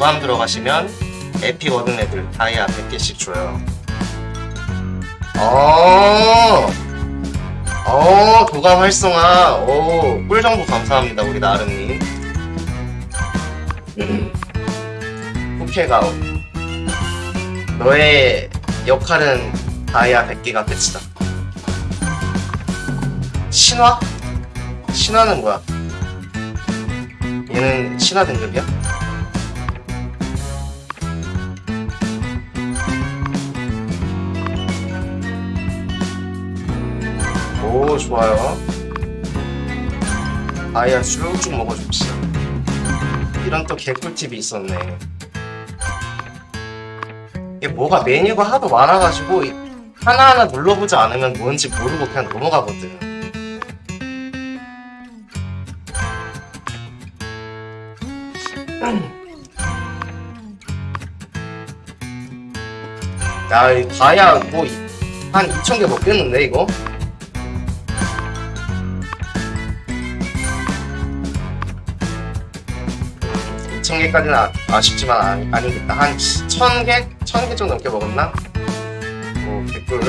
도감 들어가시면 에픽 얻은 애들 다이아 100개씩 줘요. 어, 어, 도감 활성화. 오, 꿀 정보 감사합니다, 우리 나름님. 음. 후케가오. 너의 역할은 다이아 100개가 끝이다. 신화? 신화는 뭐야? 얘는 신화 등급이야? 오 좋아요. 아야 쭉쭉 먹어줍시다. 이런 또 개꿀팁이 있었네. 이게 뭐가 메뉴가 하도 많아가지고 이- 하나하나 눌러보지 않으면 뭔지 모르고 그냥 넘어가거든. 야, 이 다이아 뭐한 2,000개 먹겠는데 이거? 이천 개까지는 아, 아쉽지만 아, 아니겠다. 한 1000개? 1000개 좀 넘게 먹었나? 오, 개꿀.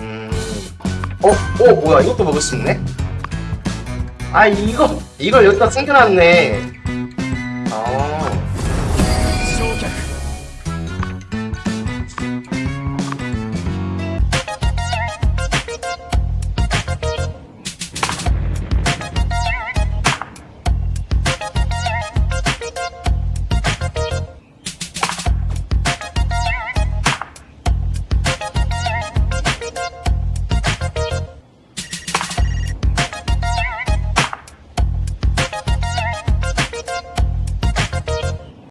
음. 어? 어, 뭐야. 이것도 먹을 수 있네? 아, 이거, 이걸 여기다 숨겨놨네.